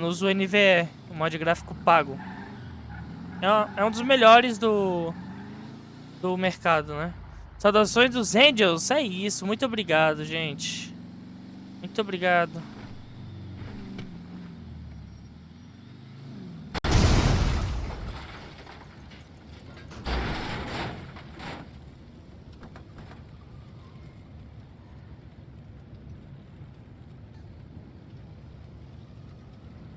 uso o NVE, o mod gráfico pago. É, é um dos melhores do, do mercado, né? Saudações dos Angels, é isso. Muito obrigado, gente. Muito obrigado.